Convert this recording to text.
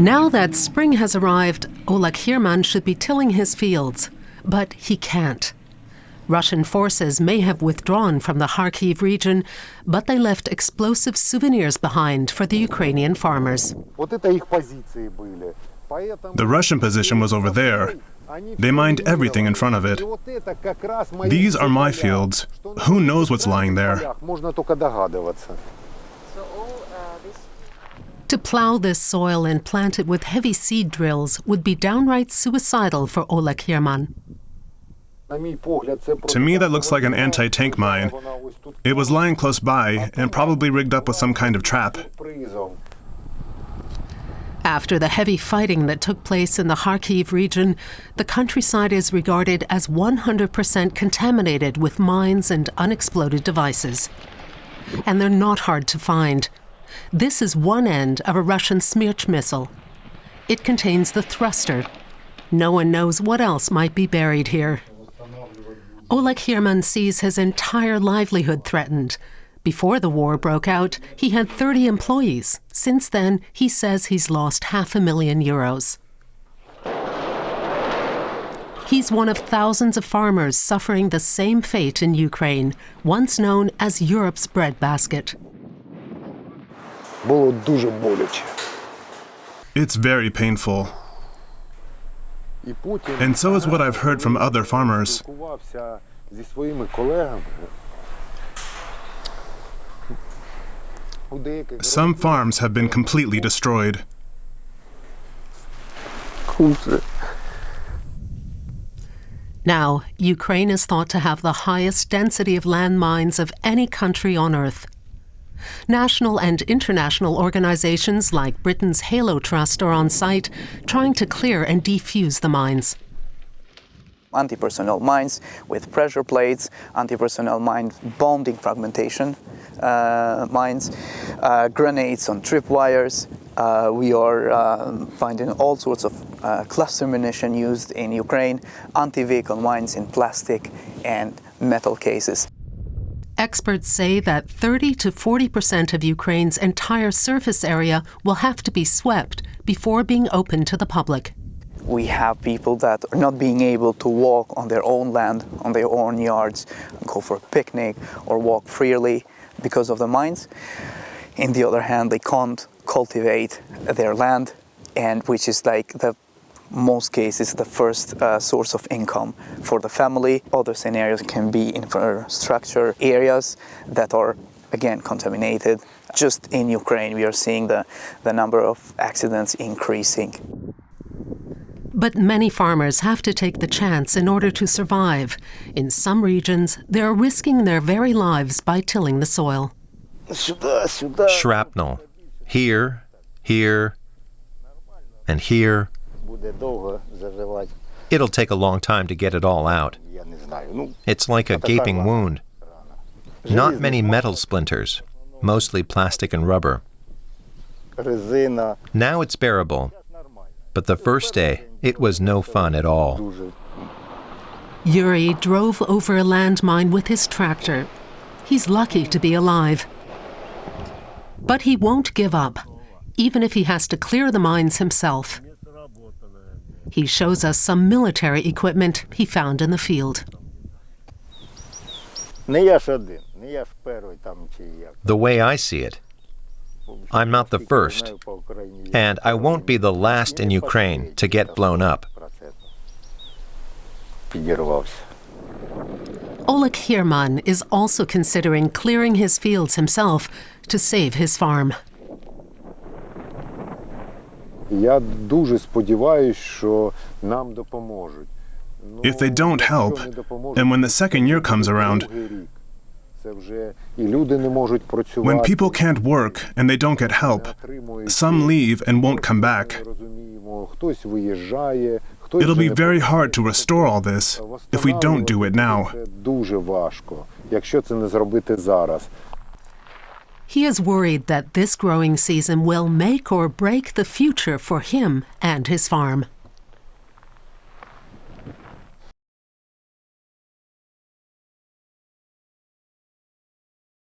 Now that spring has arrived, Oleg Hirman should be tilling his fields, but he can't. Russian forces may have withdrawn from the Kharkiv region, but they left explosive souvenirs behind for the Ukrainian farmers. The Russian position was over there. They mined everything in front of it. These are my fields. Who knows what's lying there? To plow this soil and plant it with heavy seed drills would be downright suicidal for Oleg Hirman. To me, that looks like an anti tank mine. It was lying close by and probably rigged up with some kind of trap. After the heavy fighting that took place in the Kharkiv region, the countryside is regarded as 100% contaminated with mines and unexploded devices. And they're not hard to find. This is one end of a Russian Smerch missile. It contains the thruster. No one knows what else might be buried here. Oleg Hirman sees his entire livelihood threatened. Before the war broke out, he had 30 employees. Since then, he says he's lost half a million euros. He's one of thousands of farmers suffering the same fate in Ukraine, once known as Europe's breadbasket. It's very painful. And so is what I've heard from other farmers. Some farms have been completely destroyed. Now, Ukraine is thought to have the highest density of landmines of any country on Earth. National and international organizations like Britain's Halo Trust are on site trying to clear and defuse the mines. Anti-personnel mines with pressure plates, anti-personnel mine bonding fragmentation uh, mines, uh, grenades on tripwires. Uh, we are um, finding all sorts of uh, cluster munition used in Ukraine, anti-vehicle mines in plastic and metal cases. Experts say that 30 to 40 percent of Ukraine's entire surface area will have to be swept before being open to the public. We have people that are not being able to walk on their own land, on their own yards, go for a picnic or walk freely because of the mines. In the other hand, they can't cultivate their land, and which is like the most cases the first uh, source of income for the family. Other scenarios can be infrastructure areas that are again contaminated. Just in Ukraine we are seeing the, the number of accidents increasing. But many farmers have to take the chance in order to survive. In some regions, they're risking their very lives by tilling the soil. Shrapnel. Here, here, and here. It'll take a long time to get it all out. It's like a gaping wound. Not many metal splinters, mostly plastic and rubber. Now it's bearable, but the first day, it was no fun at all. Yuri drove over a landmine with his tractor. He's lucky to be alive. But he won't give up, even if he has to clear the mines himself. He shows us some military equipment he found in the field. The way I see it, I'm not the first, and I won't be the last in Ukraine to get blown up. Oleg Hirman is also considering clearing his fields himself to save his farm. Я дуже сподіваюсь, що нам допоможуть. If they don't help, and when the second year comes around, when people can't work and they don't get help, some leave and won't come back. It'll be very hard to restore all this if we don't do it now. He is worried that this growing season will make or break the future for him and his farm.